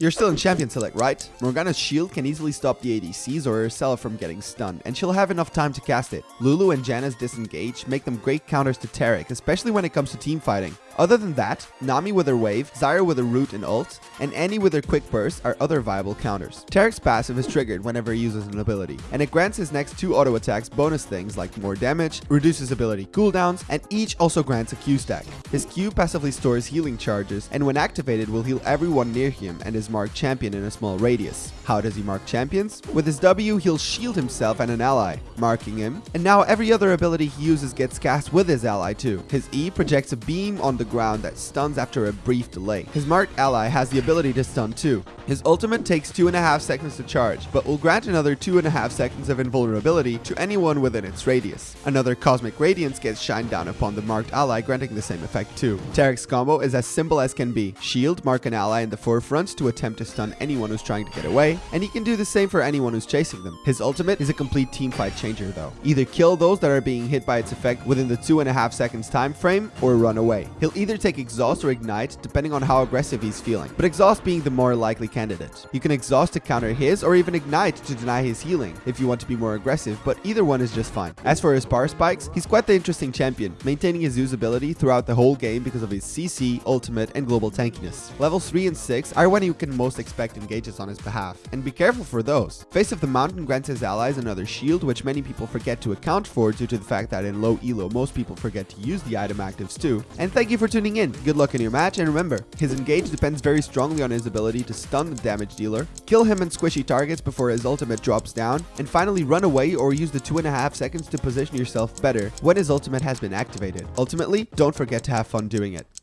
You're still in Champion Select, right? Morgana's shield can easily stop the ADCs or Sella from getting stunned, and she'll have enough time to cast it. Lulu and Janna's disengage make them great counters to Taric, especially when it comes to team fighting. Other than that, Nami with her wave, Zyra with her root and ult, and Annie with her quick burst are other viable counters. Taric's passive is triggered whenever he uses an ability, and it grants his next two auto attacks bonus things like more damage, reduces ability cooldowns, and each also grants a Q stack. His Q passively stores healing charges, and when activated will heal everyone near him and his marked champion in a small radius. How does he mark champions? With his W, he'll shield himself and an ally, marking him, and now every other ability he uses gets cast with his ally too. His E projects a beam on the ground that stuns after a brief delay. His marked ally has the ability to stun too. His ultimate takes 2.5 seconds to charge, but will grant another 2.5 seconds of invulnerability to anyone within its radius. Another Cosmic Radiance gets shined down upon the marked ally, granting the same effect too. Taric's combo is as simple as can be. Shield, mark an ally in the forefront to attempt to stun anyone who's trying to get away, and he can do the same for anyone who's chasing them. His ultimate is a complete team fight changer though. Either kill those that are being hit by its effect within the 2.5 seconds time frame, or run away. He'll either take exhaust or ignite depending on how aggressive he's feeling, but exhaust being the more likely candidate. You can exhaust to counter his or even ignite to deny his healing if you want to be more aggressive, but either one is just fine. As for his power spikes, he's quite the interesting champion, maintaining his usability throughout the whole game because of his CC, ultimate, and global tankiness. Levels 3 and 6 are when you can most expect engages on his behalf, and be careful for those. Face of the Mountain grants his allies another shield, which many people forget to account for due to the fact that in low elo most people forget to use the item actives too. And thank you for tuning in, good luck in your match, and remember, his engage depends very strongly on his ability to stun the damage dealer, kill him in squishy targets before his ultimate drops down, and finally run away or use the 2.5 seconds to position yourself better when his ultimate has been activated. Ultimately, don't forget to have fun doing it.